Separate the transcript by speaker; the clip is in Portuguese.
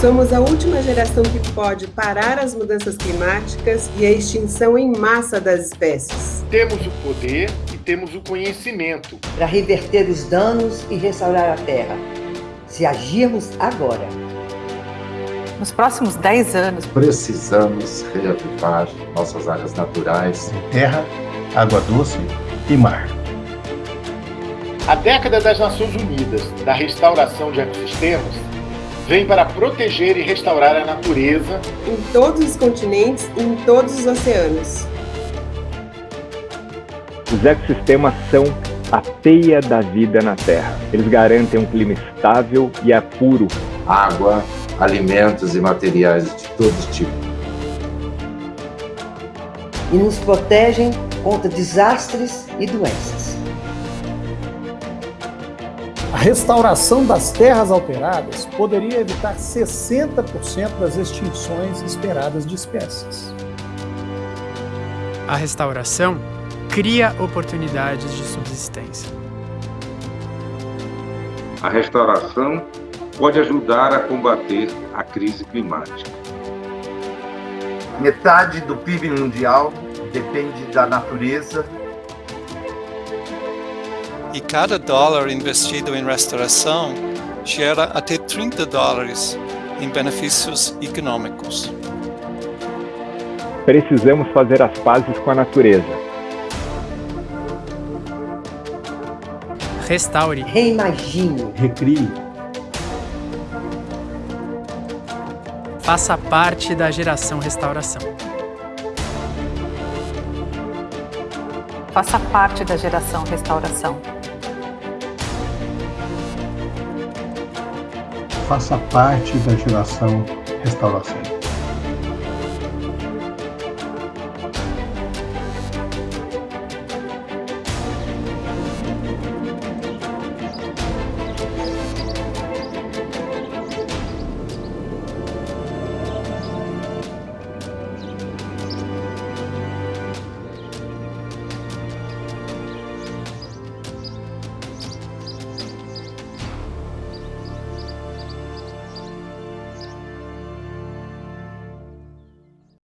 Speaker 1: Somos a última geração que pode parar as mudanças climáticas e a extinção em massa das espécies.
Speaker 2: Temos o poder e temos o conhecimento
Speaker 3: para reverter os danos e restaurar a Terra, se agirmos agora.
Speaker 4: Nos próximos 10 anos,
Speaker 5: precisamos reavivar nossas áreas naturais:
Speaker 6: terra, água doce e mar.
Speaker 2: A década das Nações Unidas da restauração de ecossistemas vem para proteger e restaurar a natureza
Speaker 1: em todos os continentes e em todos os oceanos.
Speaker 7: Os ecossistemas são a teia da vida na Terra. Eles garantem um clima estável e é puro.
Speaker 5: Água, alimentos e materiais de todo tipo.
Speaker 3: E nos protegem contra desastres e doenças.
Speaker 8: A restauração das terras alteradas poderia evitar 60% das extinções esperadas de espécies.
Speaker 9: A restauração cria oportunidades de subsistência.
Speaker 10: A restauração pode ajudar a combater a crise climática.
Speaker 11: Metade do PIB mundial depende da natureza.
Speaker 12: E cada dólar investido em restauração gera até 30 dólares em benefícios econômicos.
Speaker 7: Precisamos fazer as pazes com a natureza.
Speaker 9: Restaure.
Speaker 3: Reimagine.
Speaker 6: Recrie.
Speaker 9: Faça parte da geração restauração.
Speaker 4: Faça parte da geração restauração.
Speaker 6: Faça parte da geração restauração.